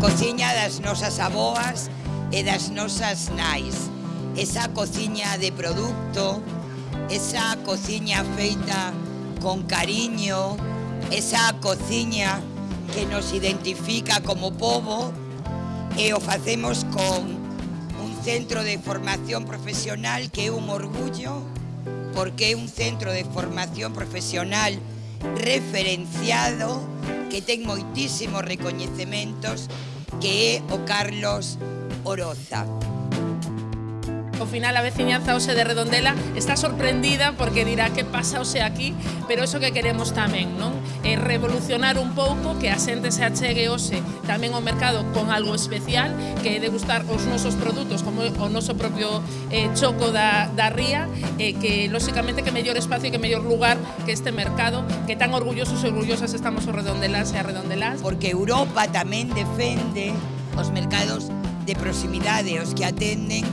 cociña das nosas aboas e das nosas nais. Esa cociña de produto, esa cociña feita con cariño, esa cociña que nos identifica como povo e o facemos con un centro de formación profesional que é un orgullo porque é un centro de formación profesional referenciado que ten moitísimos recoñecementos que é o Carlos Oroza ao final a veciñanza ose de Redondela está sorprendida porque dirá que pasa ose aquí, pero iso que queremos tamén, non? É revolucionar un pouco que a xente se achegue ose tamén ao mercado con algo especial, que é degustar os nosos produtos como o noso propio eh, choco da, da ría, e eh, que lóxicamente que mellor espacio e que mellor lugar que este mercado, que tan orgullosos e orgullosas estamos os Redondelas e a Redondelas. Porque Europa tamén defende os mercados de proximidade, os que atenden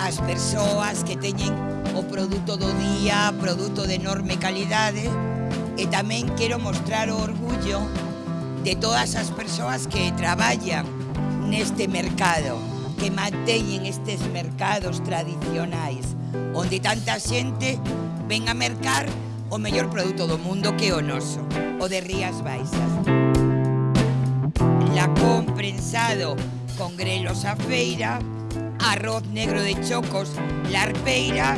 as persoas que teñen o produto do día, produto de enorme calidade, e tamén quero mostrar o orgullo de todas as persoas que traballan neste mercado, que manteñen estes mercados tradicionais, onde tanta xente ven a mercar o mellor produto do mundo que o noso, o de Rías Baixas. La comprensado con grelos a feira, arroz negro de chocos, larpeira,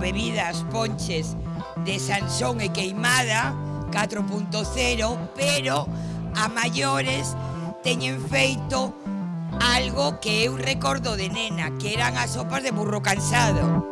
bebidas, ponches de Sansón e Queimada 4.0, pero a maiores teñen feito algo que eu recordo de nena, que eran as sopas de burro cansado.